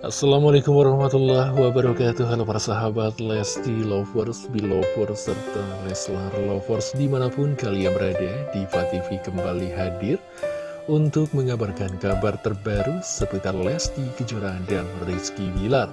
Assalamualaikum warahmatullahi wabarakatuh. Halo para sahabat Lesti Lovers, Belovers, serta Leslar Lovers di mana pun kalian berada Diva TV kembali hadir untuk mengabarkan kabar terbaru seputar Lesti Kejora dan Rizky Bilar.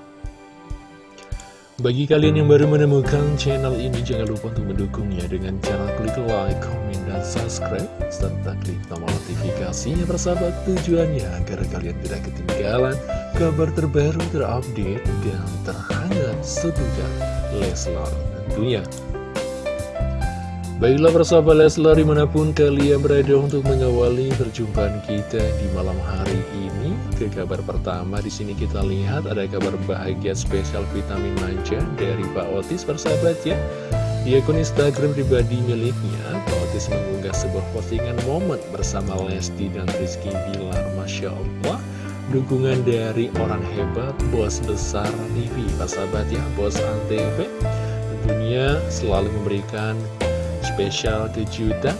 Bagi kalian yang baru menemukan channel ini, jangan lupa untuk mendukungnya dengan cara klik like, komen, dan subscribe, serta klik tombol notifikasinya bersahabat tujuannya agar kalian tidak ketinggalan kabar terbaru terupdate dan terhangat seputar Leslar tentunya. Baiklah persahabat Leslar di mana pun kalian berada untuk mengawali perjumpaan kita di malam hari ini Ke kabar pertama di sini kita lihat ada kabar bahagia spesial vitamin manja dari Pak Otis persahabat ya Di akun Instagram pribadi miliknya Pak Otis mengunggah sebuah postingan momen bersama Lesti dan Rizky Bilar Masya Allah Dukungan dari orang hebat, bos besar TV persahabat ya, bos Antv Tentunya selalu memberikan spesial kejutan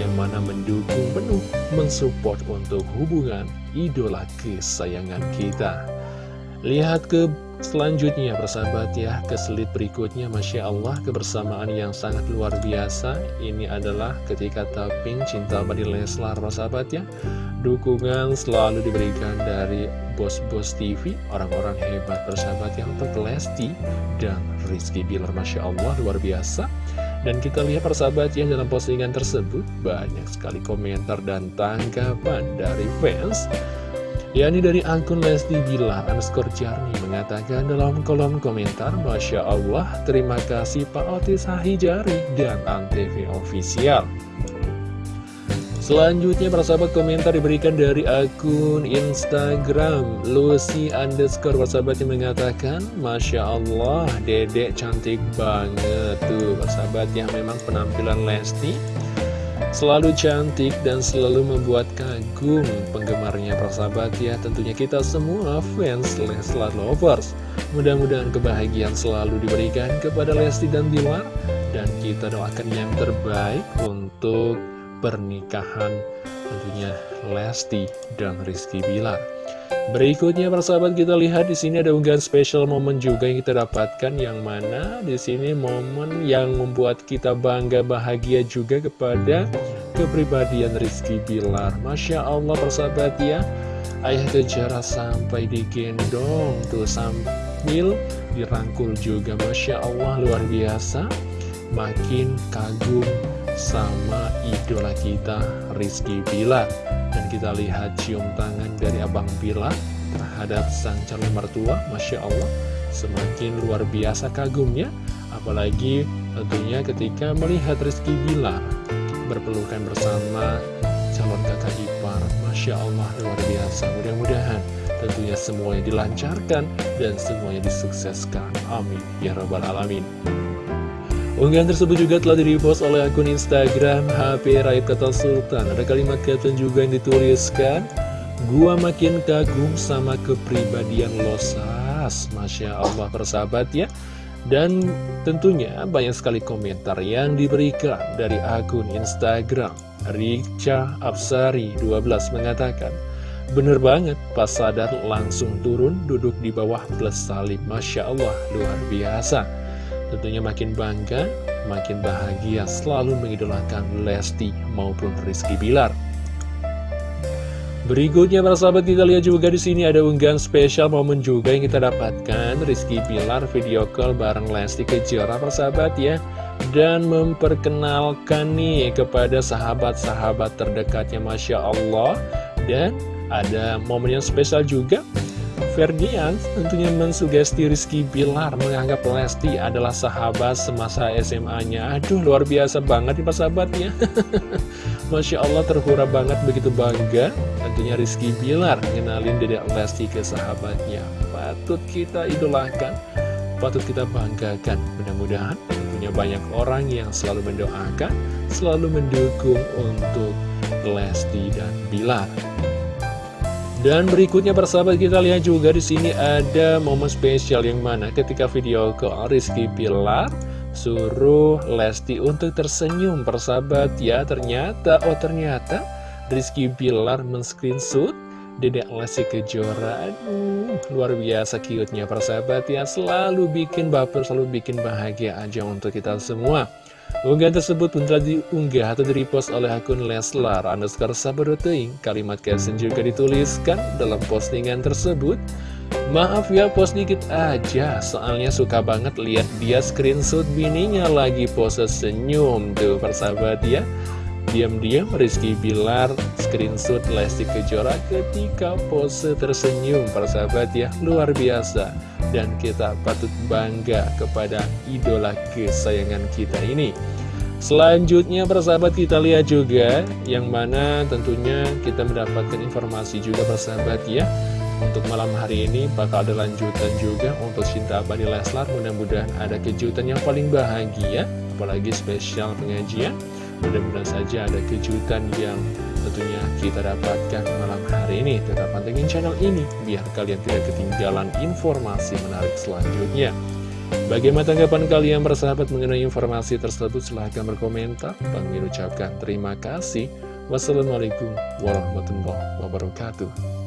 yang mana mendukung penuh mensupport untuk hubungan idola kesayangan kita. Lihat ke selanjutnya persahabat ya, ke slide berikutnya Masya Allah kebersamaan yang sangat luar biasa. Ini adalah ketika tapping cinta badi Leslar persahabat ya. Dukungan selalu diberikan dari bos-bos TV, orang-orang hebat persahabat yang untuk Lesti dan Rizky Bilar Masya Allah luar biasa. Dan kita lihat persahabat yang dalam postingan tersebut banyak sekali komentar dan tanggapan dari fans yakni dari akun Lesti Bilar underscore Jarni mengatakan dalam kolom komentar Masya Allah terima kasih Pak Otis Hahijari dan Antv Official. Selanjutnya para sahabat komentar diberikan dari akun Instagram Lucy underscore. Sahabat yang mengatakan Masya Allah dedek cantik banget tuh. Sahabat yang memang penampilan Lesti Selalu cantik dan selalu membuat kagum penggemarnya sahabat ya. Tentunya kita semua fans Leslar Lovers. Mudah-mudahan kebahagiaan selalu diberikan kepada Lesti dan Bilar. Dan kita doakan yang terbaik untuk pernikahan tentunya Lesti dan Rizky Bilar. Berikutnya persahabat kita lihat di sini ada unggahan spesial momen juga yang kita dapatkan yang mana di sini momen yang membuat kita bangga bahagia juga kepada kepribadian Rizky Bilar. Masya Allah persahabat ya, ayah kejara sampai digendong tuh sambil dirangkul juga. Masya Allah luar biasa, makin kagum sama idola kita Rizky Bila dan kita lihat cium tangan dari Abang Bila terhadap sang calon mertua. Masya Allah semakin luar biasa kagumnya. Apalagi tentunya ketika melihat Rizky Bila berpelukan bersama calon kakak ipar. Masya Allah luar biasa. Mudah-mudahan tentunya semuanya dilancarkan dan semuanya disukseskan. Amin. Ya rabbal alamin Unggahan tersebut juga telah di-repost oleh akun Instagram HP Raid Kata Sultan. Ada kalimat caption juga yang dituliskan, Gua makin kagum sama kepribadian Losas. Masya Allah persahabat ya. Dan tentunya banyak sekali komentar yang diberikan dari akun Instagram. Rica Absari 12 mengatakan, Bener banget, pas sadar langsung turun duduk di bawah plus salib. Masya Allah, luar biasa. Tentunya makin bangga, makin bahagia selalu mengidolakan Lesti maupun Rizky Bilar. Berikutnya para sahabat kita lihat juga di sini ada unggahan spesial momen juga yang kita dapatkan. Rizky Bilar video call bareng Lesti Kejora para sahabat ya. Dan memperkenalkan nih kepada sahabat-sahabat terdekatnya Masya Allah. Dan ada momen yang spesial juga Ferdian tentunya mensugesti Rizky Bilar menganggap Lesti adalah sahabat semasa SMA-nya. Aduh, luar biasa banget nih sahabatnya. Masya Allah terhura banget begitu bangga. Tentunya Rizky Bilar ngenalin dedek Lesti ke sahabatnya. Patut kita idolakan, patut kita banggakan. Mudah-mudahan tentunya banyak orang yang selalu mendoakan, selalu mendukung untuk Lesti dan Bilar. Dan berikutnya persahabat kita lihat juga di sini ada momen spesial yang mana ketika video ke Rizky Pilar suruh Lesti untuk tersenyum persahabat ya ternyata oh ternyata Rizky Pilar men-screenshot Dedek Lesti Kejora. Aduh, luar biasa cute-nya persahabat ya. Selalu bikin baper, selalu bikin bahagia aja untuk kita semua Unggahan tersebut pun telah diunggah atau di-repost oleh akun Leslar underscore sabadoteing. Kalimat caption juga dituliskan dalam postingan tersebut. Maaf ya post dikit aja. Soalnya suka banget lihat dia screenshot bininya lagi pose senyum Tuh persahabat ya Diam-diam Rizky Bilar screenshot Lesti Kejora ketika pose tersenyum persahabat ya luar biasa. Dan kita patut bangga kepada idola kesayangan kita ini. Selanjutnya persahabat kita lihat juga yang mana tentunya kita mendapatkan informasi juga persahabat ya. Untuk malam hari ini bakal ada lanjutan juga untuk Cinta Abadi Leslar. Mudah-mudahan ada kejutan yang paling bahagia apalagi spesial pengajian Mudah-mudahan saja ada kejutan yang tentunya kita dapatkan malam hari ini. Tetap pantengin channel ini, biar kalian tidak ketinggalan informasi menarik selanjutnya. Bagaimana tanggapan kalian bersahabat mengenai informasi tersebut? Silahkan berkomentar. Bang ucapkan terima kasih. Wassalamualaikum warahmatullahi wabarakatuh.